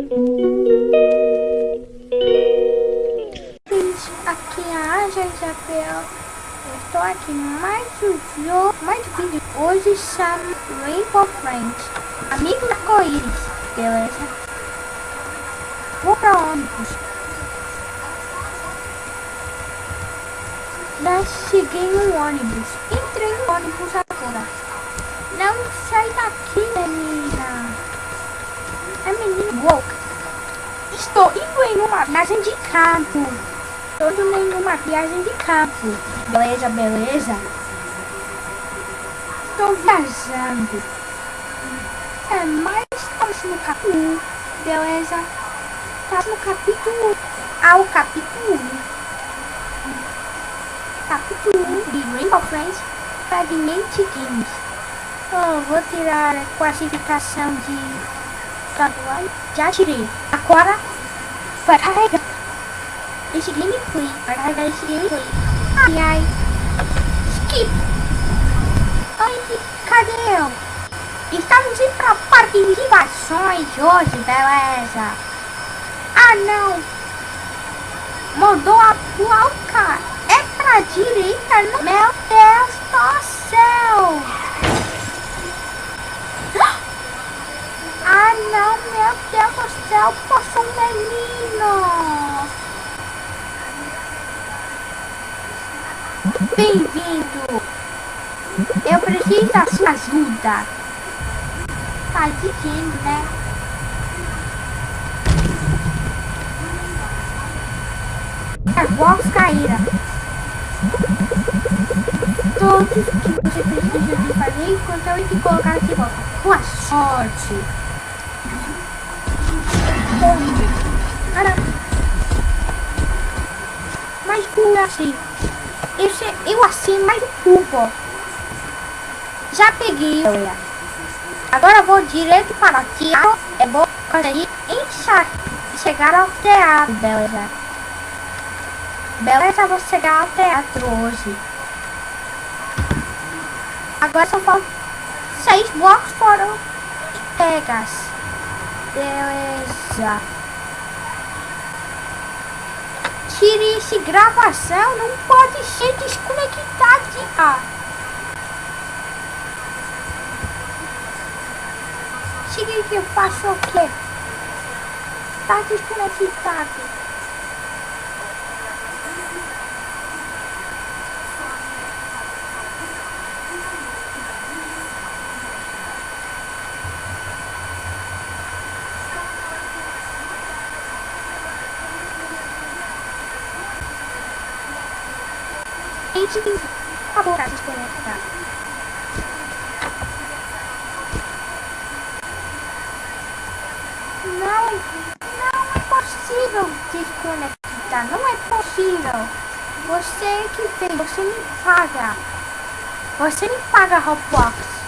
Aqui é a Aja Isabel. Eu estou aqui mais um jogo, mais um vídeo. Hoje chama Rainbow Friends. Amigo da Coíris, beleza? Vou pra ônibus. Já cheguei no ônibus. Entrei no ônibus agora. Não sai daqui. Louca. Estou indo em uma viagem de campo. Estou indo em uma viagem de campo. Beleza, beleza? Estou viajando. É, estamos no capítulo. Beleza? Estamos no capítulo. Ah, o capítulo 1. Capítulo 1 de Rainbow Friends Fragment Games. Oh, vou tirar a classificação de já tirei. Agora vai carregar esse gameplay. Vai carregar esse gameplay. Ai ai. Skip. Ai, cadê eu? Estamos indo pra parque de diversões hoje, beleza? Ah não. Mudou a placa. É pra direita, não? Meu menino. Bem-vindo. Eu preciso da sua ajuda. Tá dizendo, né? Vamos cair. Todos que você precisa de fazer enquanto eu te colocar de volta. Boa sorte. Caramba. Mais burro assim. Esse, eu assim mais burro. Já peguei. Agora vou direto para teatro. É bom conseguir enxar, chegar ao teatro, beleza. Beleza, vou chegar ao teatro hoje. Agora só faltam seis blocos foram pegas. Beleza. Tire esse gravação, não pode ser desconectado. Siga que eu faço o quê? Tá desconectado. Gente tem acabou a desconectar. Não, não é possível desconectar. Não é possível. Você que fez, você me paga. Você me paga Roblox.